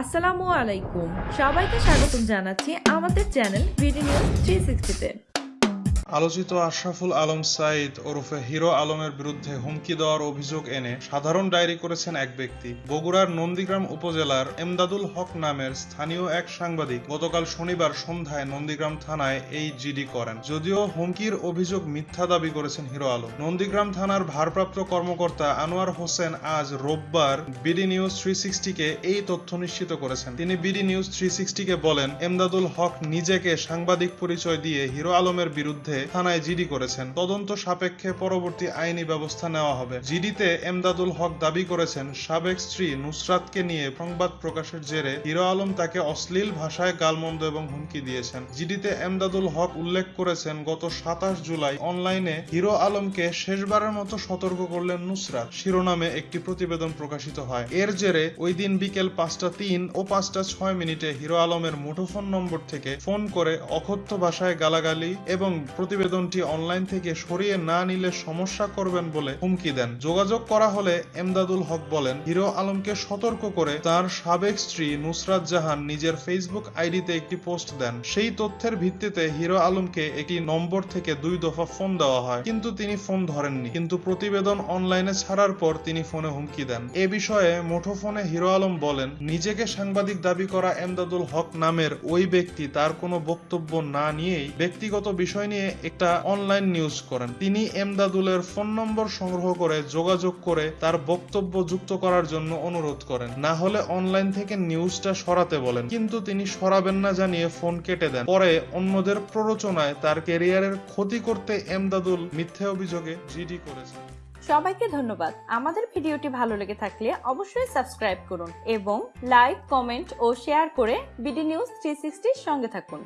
আসসালামু আলাইকুম। সবাইকে স্বাগতম জানাচ্ছি আমাদের channel B D news three সিক্সটিতে আলোচিত আশরাফুল আলম সাইদ ওরফে হিরো আলমের বিরুদ্ধে হুমকি দেওয়ার অভিযোগ এনে সাধারণ ডায়েরি করেছেন এক ব্যক্তি। বগুড়ার নন্দীগ্রাম উপজেলার এমদাদুল হক নামের স্থানীয় এক সাংবাদিক গতকাল শনিবার সন্ধ্যায় নন্দীগ্রাম থানায় এই জিডি করেন। যদিও হুমকির অভিযোগ মিথ্যা দাবি করেছেন হিরো আলম। নন্দীগ্রাম থানার ভারপ্রাপ্ত কর্মকর্তা আনোয়ার হোসেন আজ রোববার বিডি নিউজ থ্রি সিক্সটিকে এই তথ্য নিশ্চিত করেছেন। তিনি বিডি নিউজ থ্রি সিক্সটিকে বলেন, এমদাদুল হক নিজেকে সাংবাদিক পরিচয় দিয়ে হিরো আলমের বিরুদ্ধে থানায় জিডি করেছেন। তদন্ত সাপেক্ষে পরবর্তী আইনি ব্যবস্থা নেওয়া হবে। জিডিতে এমদাদুল হক দাবি করেছেন, সাবেক স্ত্রী নুসরাতকে নিয়ে সংবাদ প্রকাশের জেরে হিরো আলম তাকে অশ্লীল ভাষায় গালমন্দ এবং হুমকি দিয়েছেন। জিডিতে এমদাদুল হক উল্লেখ করেছেন, গত সাতাশ জুলাই অনলাইনে হিরো আলমকে শেষবারের মতো সতর্ক করলেন নুসরাত। শিরোনামে একটি প্রতিবেদন প্রকাশিত হয়। এর জেরে ওই দিন বিকেল পাঁচটা তিন ও পাঁচটা ছয় মিনিটে হিরো আলমের মুঠোফোন নম্বর থেকে ফোন করে অকথ্য ভাষায় গালাগালি এবং প্রতিবেদনটি অনলাইন থেকে সরিয়ে না নিলে সমস্যা করবেন বলে হুমকি দেন। যোগাযোগ করা হলে এমদাদুল হক বলেন, হিরো আলমকে সতর্ক করে তার সাবেক স্ত্রী নুসরাত জাহান নিজের ফেসবুক আইডিতে একটি পোস্ট দেন। সেই তথ্যের ভিত্তিতে হিরো আলমকে একটি নম্বর থেকে দুই দফা ফোন দেওয়া হয়, কিন্তু তিনি ফোন ধরেননি। কিন্তু প্রতিবেদন অনলাইনে ছাড়ার পর তিনি ফোনে হুমকি দেন। এ বিষয়ে মুঠোফোনে হিরো আলম বলেন, নিজেকে সাংবাদিক দাবি করা এমদাদুল হক নামের ওই ব্যক্তি তার কোনো বক্তব্য না নিয়েই ব্যক্তিগত বিষয় নিয়ে একটা অনলাইন নিউজ করেন। তিনি এমদাদুলের ফোন নম্বর সংগ্রহ করে যোগাযোগ করে তার বক্তব্য যুক্ত করার জন্য অনুরোধ করেন। না হলে অনলাইন থেকে নিউজটা সরাতে বলেন। কিন্তু তিনি সরাবেন না জানিয়ে ফোন কেটে দেন। পরে অন্যদের প্ররোচনায় তার ক্যারিয়ারের ক্ষতি করতে এমদাদুল মিথ্যে অভিযোগে জিডি করেছেন। সবাইকে ধন্যবাদ। আমাদের ভিডিওটি ভালো লেগে থাকলে অবশ্যই সাবস্ক্রাইব করুন এবং লাইক কমেন্ট ও শেয়ার করে বিডি নিউজ থ্রি সঙ্গে থাকুন।